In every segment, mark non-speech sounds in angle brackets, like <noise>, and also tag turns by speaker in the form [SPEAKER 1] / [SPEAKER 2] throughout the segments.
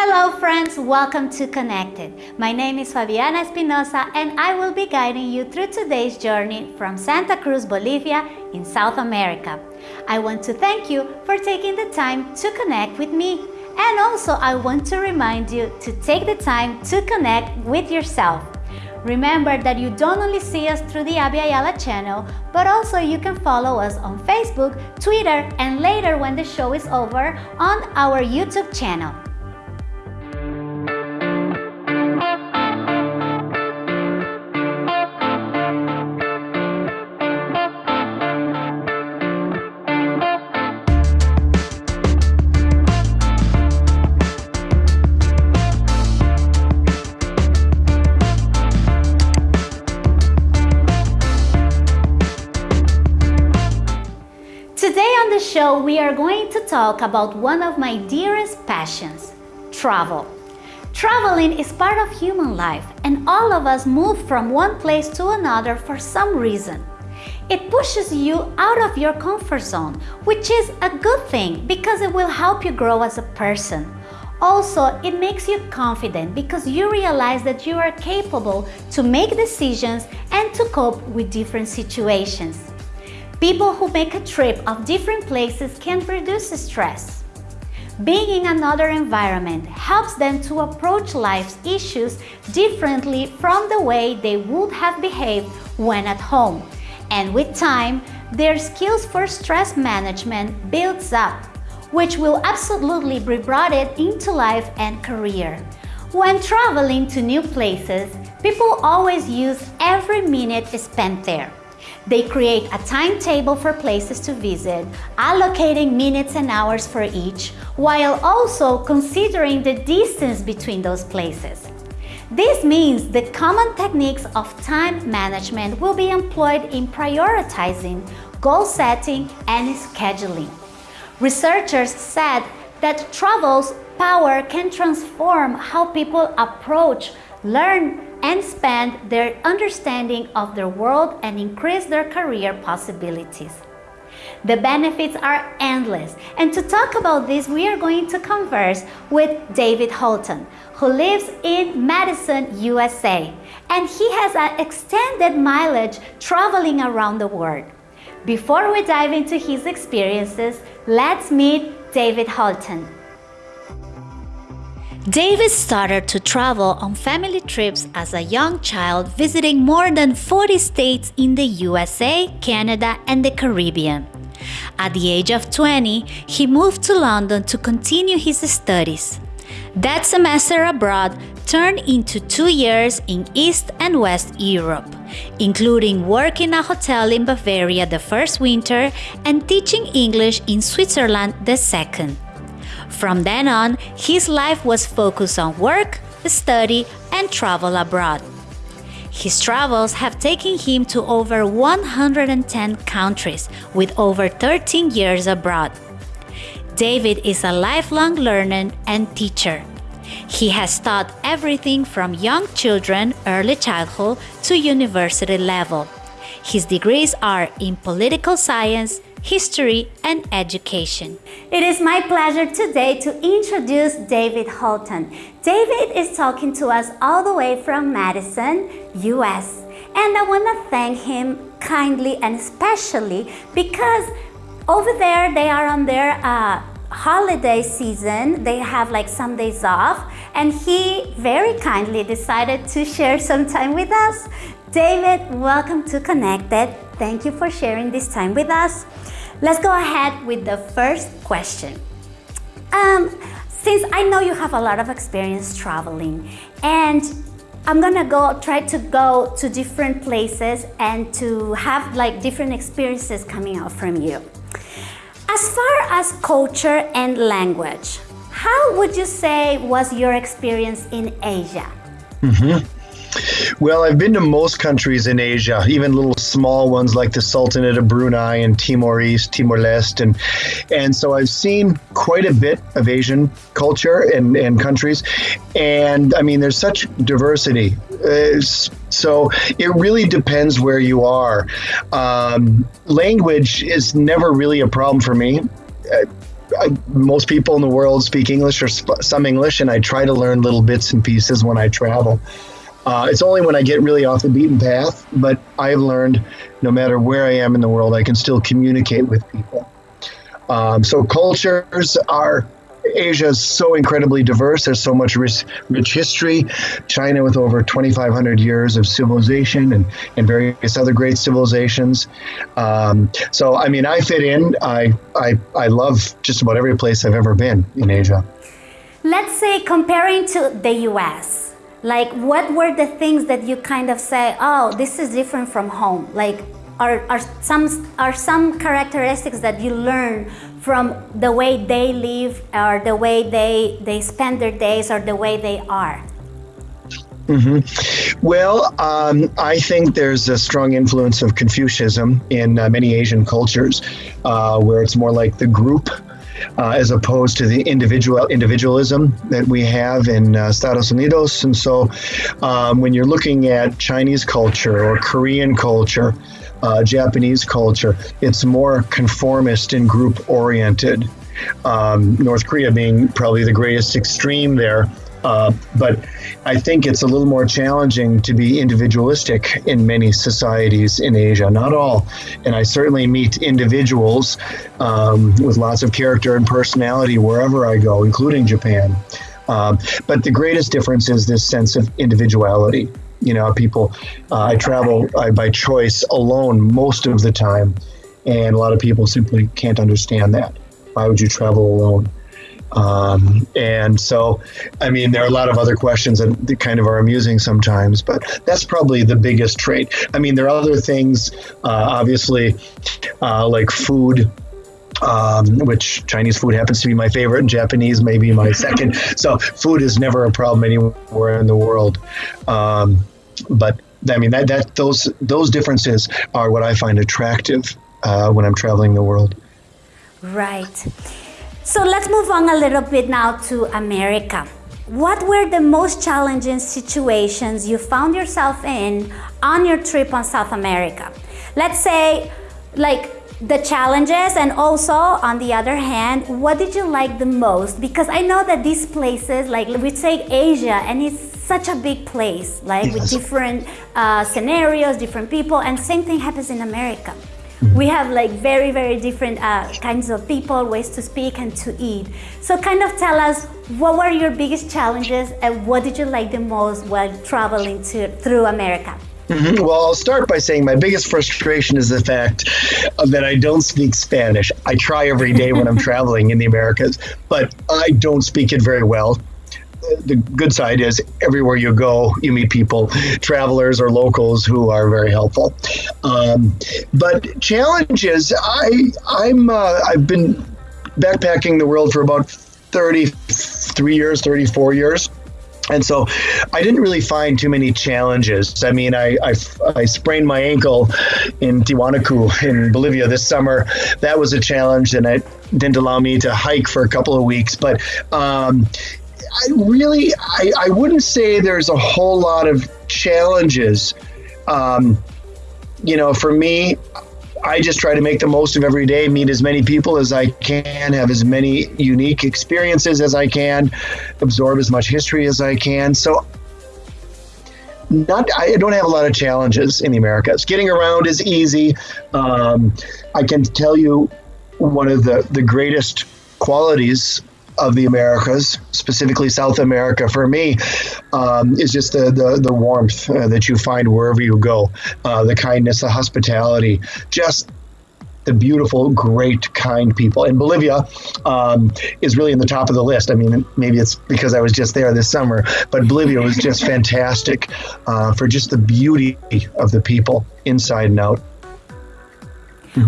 [SPEAKER 1] Hello friends, welcome to Connected. My name is Fabiana Espinosa and I will be guiding you through today's journey from Santa Cruz, Bolivia in South America. I want to thank you for taking the time to connect with me. And also I want to remind you to take the time to connect with yourself. Remember that you don't only see us through the Abya Yala channel, but also you can follow us on Facebook, Twitter, and later when the show is over, on our YouTube channel. Show, we are going to talk about one of my dearest passions, travel. Traveling is part of human life and all of us move from one place to another for some reason. It pushes you out of your comfort zone, which is a good thing because it will help you grow as a person. Also, it makes you confident because you realize that you are capable to make decisions and to cope with different situations. People who make a trip of different places can reduce stress. Being in another environment helps them to approach life's issues differently from the way they would have behaved when at home. And with time, their skills for stress management builds up, which will absolutely be brought into life and career. When traveling to new places, people always use every minute spent there. They create a timetable for places to visit, allocating minutes and hours for each, while also considering the distance between those places. This means the common techniques of time management will be employed in prioritizing, goal setting, and scheduling. Researchers said that travel's power can transform how people approach, learn, and expand their understanding of their world and increase their career possibilities. The benefits are endless, and to talk about this, we are going to converse with David Holton, who lives in Madison, USA, and he has an extended mileage traveling around the world. Before we dive into his experiences, let's meet David Holton. David started to travel on family trips as a young child, visiting more than 40 states in the USA, Canada, and the Caribbean. At the age of 20, he moved to London to continue his studies. That semester abroad turned into two years in East and West Europe, including work in a hotel in Bavaria the first winter and teaching English in Switzerland the second. From then on, his life was focused on work, study, and travel abroad. His travels have taken him to over 110 countries with over 13 years abroad. David is a lifelong learner and teacher. He has taught everything from young children, early childhood, to university level. His degrees are in political science, history, and education. It is my pleasure today to introduce David Holton. David is talking to us all the way from Madison, US. And I want to thank him kindly and especially because over there they are on their uh, holiday season. They have like some days off and he very kindly decided to share some time with us. David, welcome to Connected. Thank you for sharing this time with us. Let's go ahead with the first question. Um, since I know you have a lot of experience traveling and I'm gonna go try to go to different places and to have like different experiences coming out from you. As far as culture and language, how would you say was your experience in Asia?
[SPEAKER 2] Mm -hmm. Well, I've been to most countries in Asia, even little small ones like the Sultanate of Brunei and Timor East, Timor Leste, and and so I've seen quite a bit of Asian culture and, and countries, and I mean, there's such diversity. Uh, so it really depends where you are. Um, language is never really a problem for me. Uh, I, most people in the world speak English or sp- some English, and I try to learn little bits and pieces when I travel. Uh, it's only when I get really off the beaten path, but I've learned no matter where I am in the world, I can still communicate with people. Um, so cultures are Asia is so incredibly diverse. There's so much rich, rich history. China, with over 2,500 years of civilization and, and various other great civilizations. Um, so, I mean, I fit in. I, I, I love just about every place I've ever been in Asia.
[SPEAKER 1] Let's say comparing to the US, like what were the things that you kind of say, oh, this is different from home? Like, are, are some are some characteristics that you learn from the way they live or the way they, they spend their days or the way they are?
[SPEAKER 2] Mm-hmm. Well, um, I think there's a strong influence of Confucianism in uh, many Asian cultures, uh, where it's more like the group uh, as opposed to the individual individualism that we have in uh, Estados Unidos. And so, um, when you're looking at Chinese culture or Korean culture, uh, Japanese culture. It's more conformist and group oriented. Um, North Korea being probably the greatest extreme there. Uh, but I think it's a little more challenging to be individualistic in many societies in Asia. Not all. And I certainly meet individuals um, with lots of character and personality wherever I go, including Japan. Um, but the greatest difference is this sense of individuality. You know, people, uh, I travel by choice alone most of the time, and a lot of people simply can't understand that. Why would you travel alone? Um, and so, I mean, there are a lot of other questions that, that, kind of are amusing sometimes, but that's probably the biggest trait. I mean, there are other things, uh, obviously, uh, like food. Um, which Chinese food happens to be my favorite, and Japanese maybe my second. <laughs> So food is never a problem anywhere in the world. Um, but I mean that, that those those differences are what I find attractive uh, when I'm traveling the world.
[SPEAKER 1] Right. So let's move on a little bit now to America. What were the most challenging situations you found yourself in on your trip on South America? Let's say, like the challenges and also on the other hand what did you like the most because i know that these places like we say asia and it's such a big place like yes. with different uh, scenarios different people and same thing happens in america. We have like very very different uh, kinds of people ways to speak and to eat so kind of tell us what were your biggest challenges and what did you like the most while traveling to through america
[SPEAKER 2] Mm-hmm. Well, I'll start by saying my biggest frustration is the fact that I don't speak Spanish. I try every day when I'm <laughs> traveling in the Americas, but I don't speak it very well. The good side is everywhere you go, you meet people, travelers or locals who are very helpful. Um, but challenges, I I'm uh, I've been backpacking the world for about 33 years, 34 years and so I didn't really find too many challenges. I mean, I, I, I, sprained my ankle in Tiwanaku in Bolivia this summer. That was a challenge, and it didn't allow me to hike for a couple of weeks. But um, I really, I, I wouldn't say there's a whole lot of challenges. Um, you know, for me, I just try to make the most of every day, meet as many people as I can, have as many unique experiences as I can, absorb as much history as I can. So not I don't have a lot of challenges in the Americas. Getting around is easy. Um, I can tell you one of the, the greatest qualities of the Americas, specifically South America, for me, um, is just the the, the warmth uh, that you find wherever you go, uh, the kindness, the hospitality, just the beautiful, great, kind people. And Bolivia um, is really in the top of the list. I mean, maybe it's because I was just there this summer, but Bolivia was just <laughs> fantastic uh, for just the beauty of the people inside and out.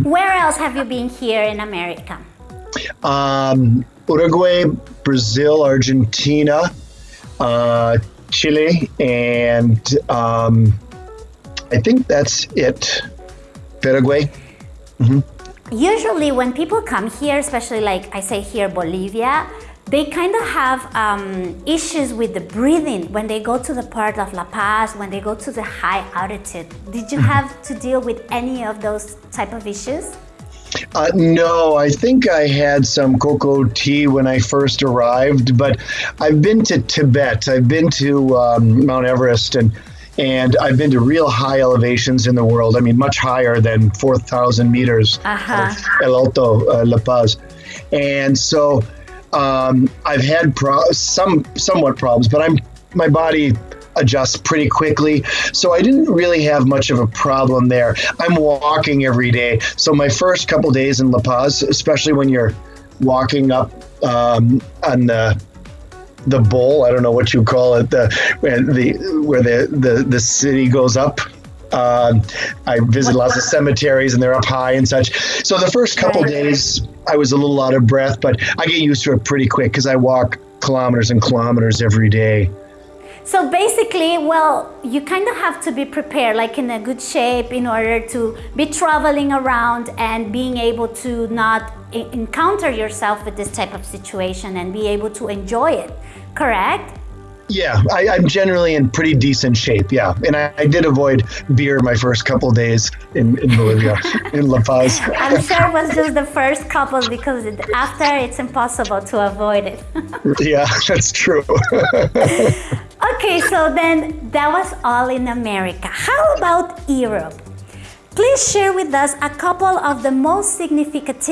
[SPEAKER 1] Where else have you been here in America?
[SPEAKER 2] Um, Uruguay, Brazil, Argentina, uh, Chile, and um, I think that's it. Paraguay.
[SPEAKER 1] Mm-hmm. Usually, when people come here, especially like I say here, Bolivia, they kind of have um, issues with the breathing when they go to the part of La Paz, when they go to the high altitude. Did you mm-hmm. have to deal with any of those type of issues?
[SPEAKER 2] Uh, no, I think I had some cocoa tea when I first arrived, but I've been to Tibet. I've been to um, Mount Everest and and I've been to real high elevations in the world. I mean, much higher than 4,000 meters
[SPEAKER 1] uh-huh.
[SPEAKER 2] El Alto, uh, La Paz. And so um, I've had pro- some somewhat problems, but I'm my body adjusts pretty quickly. So I didn't really have much of a problem there. I'm walking every day. So my first couple days in La Paz, especially when you're walking up um, on the the bowl, I don't know what you call it, the where the where the the, the city goes up. Uh, I visit lots of cemeteries and they're up high and such. So the first couple days, I was a little out of breath, but I get used to it pretty quick because I walk kilometers and kilometers every day.
[SPEAKER 1] So basically, well, you kind of have to be prepared, like in a good shape, in order to be traveling around and being able to not encounter yourself with this type of situation and be able to enjoy it, correct?
[SPEAKER 2] Yeah, I, am generally in pretty decent shape. Yeah, and I, I did avoid beer my first couple days in, in Bolivia, <laughs> in La Paz.
[SPEAKER 1] I'm sure it was just the first couple because after it's impossible to avoid it. <laughs>
[SPEAKER 2] yeah, <laughs> that's true.
[SPEAKER 1] okay, so then that was all in America. How about Europe? Please share with us a couple of the most significant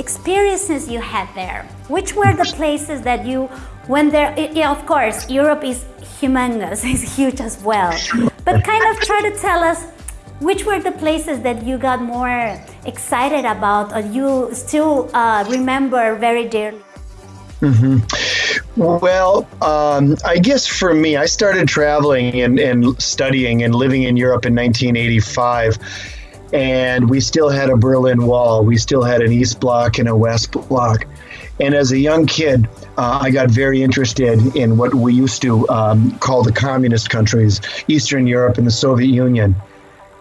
[SPEAKER 1] experiences you had there. Which were the places that you when there, yeah, of course, Europe is humongous, <laughs> it's huge as well. But kind of try to tell us which were the places that you got more excited about or you still uh, remember very dearly?
[SPEAKER 2] Mm-hmm. Well, um, I guess for me, I started traveling and, and studying and living in Europe in 1985 and we still had a Berlin Wall. We still had an East Block and a West Bloc. And as a young kid, uh, I got very interested in what we used to um, call the communist countries, Eastern Europe and the Soviet Union.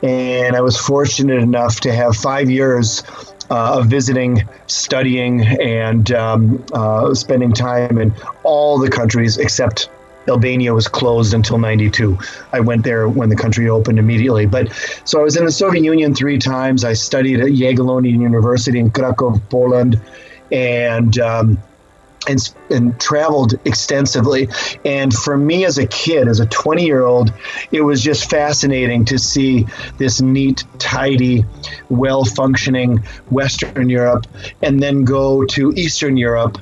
[SPEAKER 2] And I was fortunate enough to have five years uh, of visiting, studying, and um, uh, spending time in all the countries except Albania was closed until 92. I went there when the country opened immediately. But so I was in the Soviet Union three times. I studied at Jagiellonian University in Krakow, Poland and um, and, and traveled extensively. And for me as a kid, as a 20 year old, it was just fascinating to see this neat, tidy, well functioning Western Europe and then go to Eastern Europe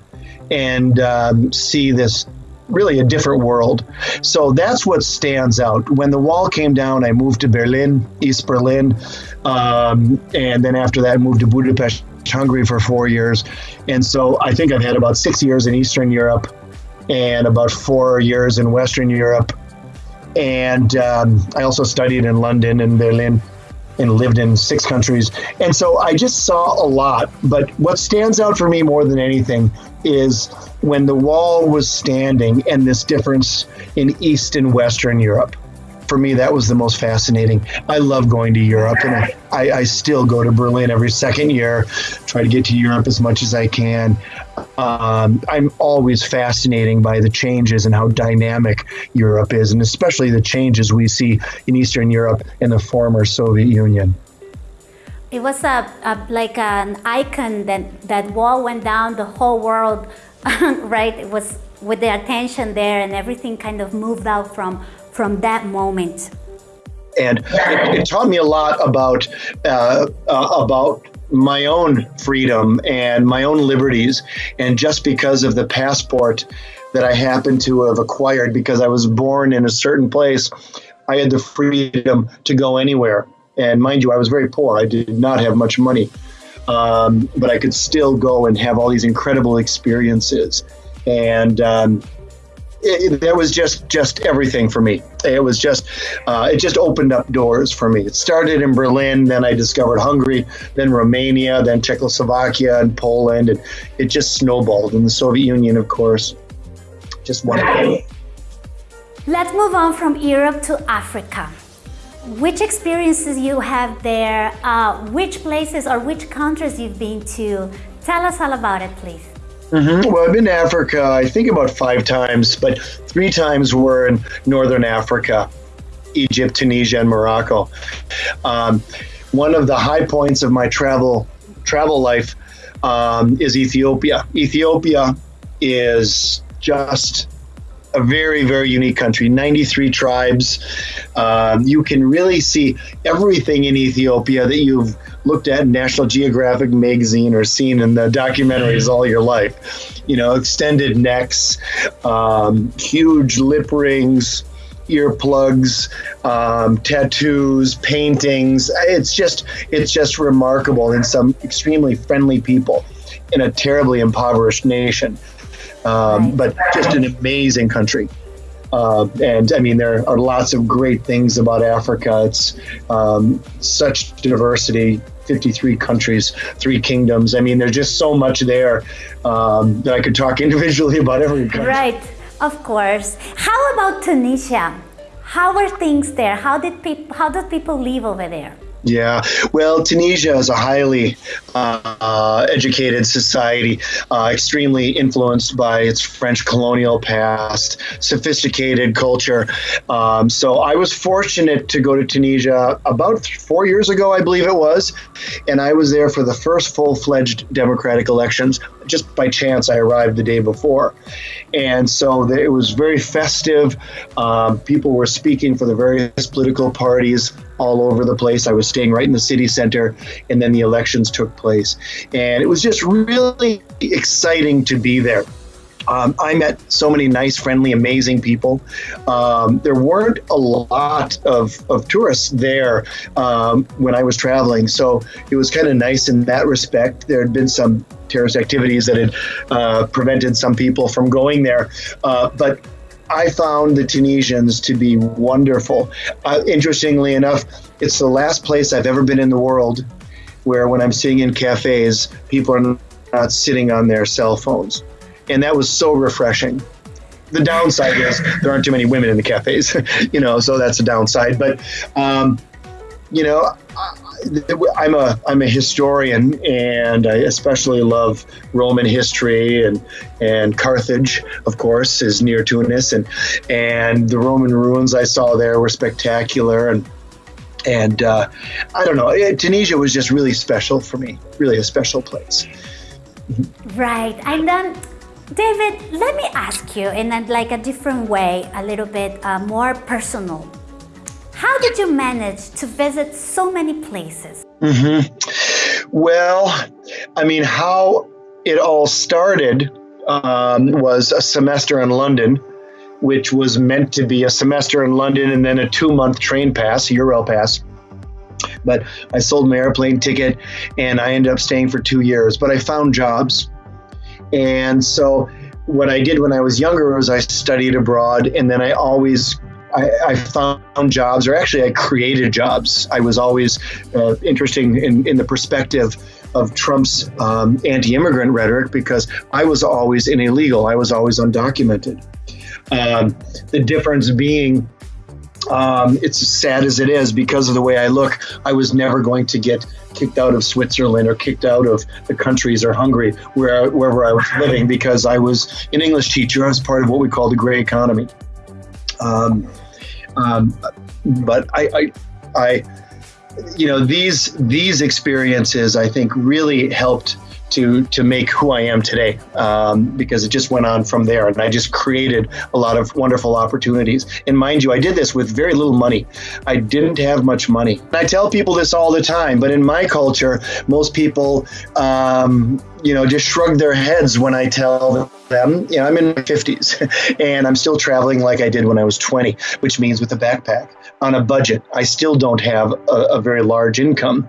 [SPEAKER 2] and um, see this really a different world. So that's what stands out. When the wall came down, I moved to Berlin, East Berlin, um, and then after that, I moved to Budapest, Hungary for four years. And so I think I've had about six years in Eastern Europe and about four years in Western Europe. And um, I also studied in London and Berlin and lived in six countries. And so I just saw a lot. But what stands out for me more than anything is when the wall was standing and this difference in East and Western Europe for me, that was the most fascinating. I love going to Europe, and I, I, still go to Berlin every second year, try to get to Europe as much as I can. Um, I'm always fascinated by the changes and how dynamic Europe is, and especially the changes we see in Eastern Europe and the former Soviet Union.
[SPEAKER 1] It was a, a like an icon that that wall went down the whole world, <laughs> right? It was with the attention there, and everything kind of moved out from from that moment?
[SPEAKER 2] And it, it taught me a lot about uh, uh, about my own freedom and my own liberties. And just because of the passport that I happened to have acquired, because I was born in a certain place, I had the freedom to go anywhere. And mind you, I was very poor. I did not have much money. Um, but I could still go and have all these incredible experiences. And um, it, that was just just everything for me. It was just uh, it just opened up doors for me. It started in Berlin, then I discovered Hungary, then Romania, then Czechoslovakia and Poland, and it just snowballed. And the Soviet Union, of course, just wonderful.
[SPEAKER 1] Let's move on from Europe to Africa. Which experiences you have there? Uh, which places or which countries you've been to? Tell us all about it, please.
[SPEAKER 2] Mm-hmm. Well, I've been to Africa, I think about five times, but three times were in Northern Africa, Egypt, Tunisia, and Morocco. Um, one of the high points of my travel travel life um, is Ethiopia. Ethiopia is just a very, very unique country 93 tribes. Um, you can really see everything in Ethiopia that you've looked at in National Geographic magazine or seen in the documentaries all your life. You know, extended necks, um, huge lip rings, earplugs, um, tattoos, paintings. It's just it's just remarkable and some extremely friendly people in a terribly impoverished nation um, but just an amazing country. Uh, and I mean, there are lots of great things about Africa. It's um, such diversity 53 countries, three kingdoms. I mean, there's just so much there um, that I could talk <laughs> individually about every country.
[SPEAKER 1] Right, of course. How about Tunisia? How are things there? How did people? How did people live over there?
[SPEAKER 2] Yeah, well, Tunisia is a highly uh, educated society, uh, extremely influenced by its French colonial past, sophisticated culture. Um, so I was fortunate to go to Tunisia about four years ago, I believe it was, and I was there for the first full fledged democratic elections. Just by chance, I arrived the day before. And so it was very festive. Um, people were speaking for the various political parties all over the place. I was staying right in the city center, and then the elections took place. And it was just really exciting to be there. Um, I met so many nice, friendly, amazing people. Um, there weren't a lot of, of tourists there um, when I was traveling, so it was kind of nice in that respect. There had been some terrorist activities that had uh, prevented some people from going there, uh, but I found the Tunisians to be wonderful. Uh, interestingly enough, it's the last place I've ever been in the world where, when I'm sitting in cafes, people are not sitting on their cell phones. And that was so refreshing. The downside is there aren't too many women in the cafes, <laughs> you know, so that's a downside. But, um, you know, I'm a I'm a historian, and I especially love Roman history and and Carthage, of course, is near Tunis, and and the Roman ruins I saw there were spectacular, and and uh, I don't know, Tunisia was just really special for me, really a special place.
[SPEAKER 1] Right, and then. David, let me ask you in a, like a different way, a little bit uh, more personal. How did you manage to visit so many places?
[SPEAKER 2] Mm-hmm. Well, I mean, how it all started um, was a semester in London, which was meant to be a semester in London and then a two month train pass, Euro pass. But I sold my airplane ticket and I ended up staying for two years. But I found jobs. And so what I did when I was younger was I studied abroad and then I always I, I, found jobs, or actually, I created jobs. I was always uh, interested in, in the perspective of Trump's um, anti immigrant rhetoric because I was always an illegal, I was always undocumented. Um, the difference being, um, it's as sad as it is because of the way I look, I was never going to get kicked out of Switzerland or kicked out of the countries or Hungary, where, wherever I was living, because I was an English teacher. I was part of what we call the gray economy. Um, um, but I, I, I, you know, these these experiences I think really helped to to make who I am today um, because it just went on from there. And I just created a lot of wonderful opportunities. And mind you I did this with very little money. I didn't have much money. I tell people this all the time but in my culture most people um, you know just shrug their heads when I tell them you know I'm in my 50s <laughs> and I'm still traveling like I did when I was 20 which means with a backpack on a budget. I still don't have a, a very large income.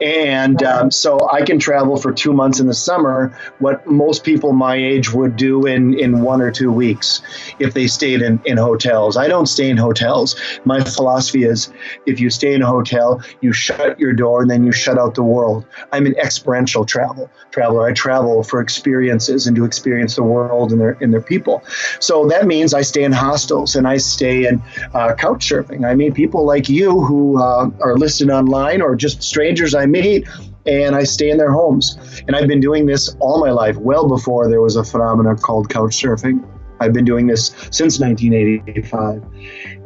[SPEAKER 2] And um, so I can travel for two months in the summer, what most people my age would do in, in one or two weeks if they stayed in, in hotels. I don't stay in hotels. My philosophy is if you stay in a hotel, you shut your door and then you shut out the world. I'm an experiential travel traveler. I travel for experiences and to experience the world and their, and their people. So that means I stay in hostels and I stay in uh, couch surfing. I meet people like you who uh, are listed online or just strangers I meet and I stay in their homes. And I've been doing this all my life, well before there was a phenomenon called couch surfing. I've been doing this since 1985.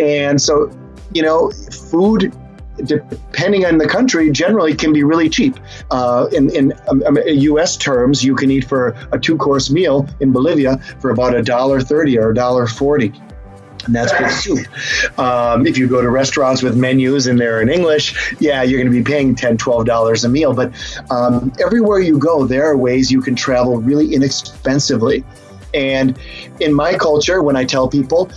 [SPEAKER 2] And so, you know, food depending on the country, generally can be really cheap. Uh, in in um, U.S. Um, terms, you can eat for a two-course meal in Bolivia for about a dollar thirty or a dollar forty and that's with soup. Um, if you go to restaurants with menus and they're in English, yeah, you're going to be paying $10, $12 a meal. But um, everywhere you go, there are ways you can travel really inexpensively. And in my culture, when I tell people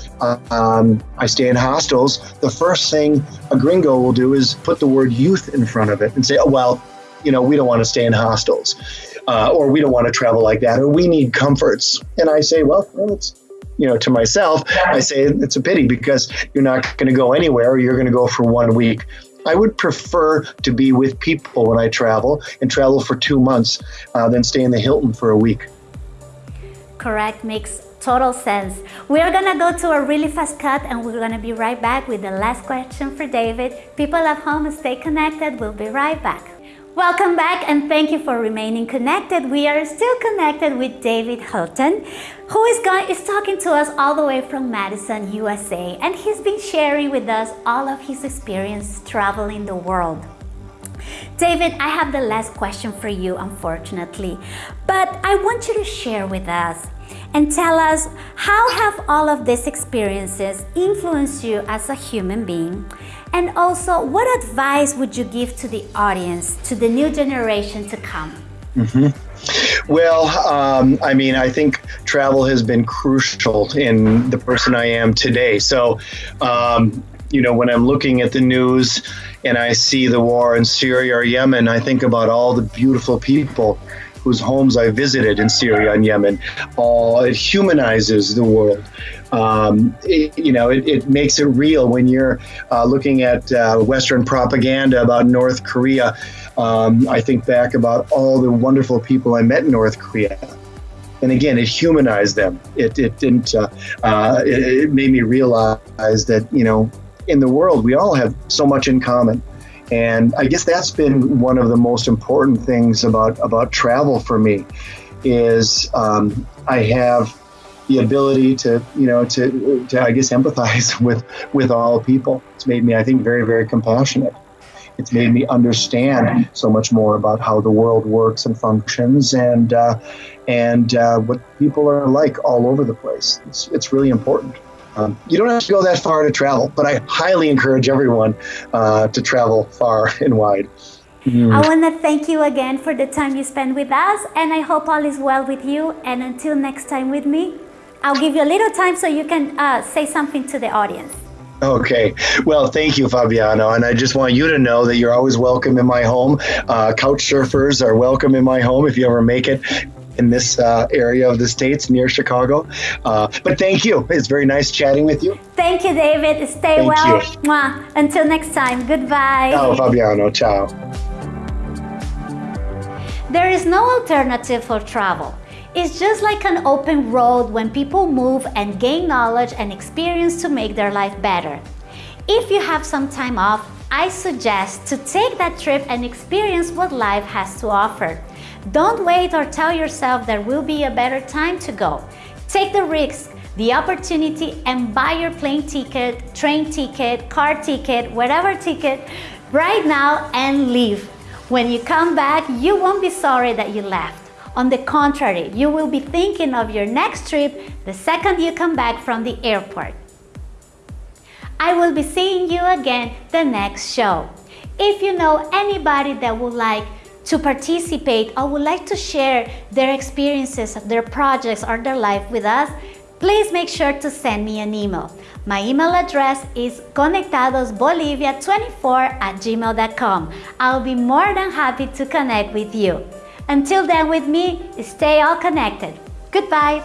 [SPEAKER 2] um, I stay in hostels, the first thing a gringo will do is put the word youth in front of it and say, oh, well, you know, we don't want to stay in hostels. Uh, or we don't want to travel like that, or we need comforts. And I say, well, well it's you know, to myself, I say it's a pity because you're not going to go anywhere. You're going to go for one week. I would prefer to be with people when I travel and travel for two months uh, than stay in the Hilton for a week.
[SPEAKER 1] Correct, makes total sense. We're gonna go to a really fast cut and we're gonna be right back with the last question for David. People at home, stay connected. We'll be right back. Welcome back and thank you for remaining connected. We are still connected with David Holton, who is, going, is talking to us all the way from Madison, USA, and he's been sharing with us all of his experience traveling the world. David, I have the last question for you, unfortunately, but I want you to share with us and tell us how have all of these experiences influenced you as a human being and also, what advice would you give to the audience, to the new generation to come?
[SPEAKER 2] Mm-hmm. Well, um, I mean, I think travel has been crucial in the person I am today. So, um, you know, when I'm looking at the news and I see the war in Syria or Yemen, I think about all the beautiful people whose homes I visited in Syria and Yemen. Uh, it humanizes the world. Um, it, you know, it, it, makes it real when you're uh, looking at uh, Western propaganda about North Korea. Um, I think back about all the wonderful people I met in North Korea. And again, it humanized them. It, it didn't. Uh, uh, it, it made me realize that you know, in the world, we all have so much in common. And I guess that's been one of the most important things about about travel for me, is um, I have the ability to you know to to I guess <laughs> empathize with with all people. It's made me I think very very compassionate. It's made me understand so much more about how the world works and functions and uh, and uh, what people are like all over the place. It's it's really important. Um, you don't have to go that far to travel, but I highly encourage everyone uh, to travel far <laughs> and wide.
[SPEAKER 1] Mm. I want to thank you again for the time you spent with us, and I hope all is well with you. And until next time with me, I'll give you a little time so you can uh, say something to the audience.
[SPEAKER 2] Okay. Well, thank you, Fabiano. And I just want you to know that you're always welcome in my home. Uh, couch surfers are welcome in my home if you ever make it in this uh, area of the States near Chicago. Uh, but thank you. It's very nice chatting with you.
[SPEAKER 1] Thank you, David. Stay thank well. Mwah. Until next time. Goodbye.
[SPEAKER 2] Ciao, Fabiano. Ciao.
[SPEAKER 1] There is no alternative for travel. It's just like an open road when people move and gain knowledge and experience to make their life better. If you have some time off, I suggest to take that trip and experience what life has to offer. Don't wait or tell yourself there will be a better time to go. Take the risk, the opportunity and buy your plane ticket, train ticket, car ticket, whatever ticket right now and leave. When you come back, you won't be sorry that you left. On the contrary, you will be thinking of your next trip the second you come back from the airport. I will be seeing you again the next show. If you know anybody that would like to participate or would like to share their experiences, their projects or their life with us, please make sure to send me an email. My email address is conectadosbolivia24 at gmail.com. I'll be more than happy to connect with you. Until then with me, stay all connected. Goodbye.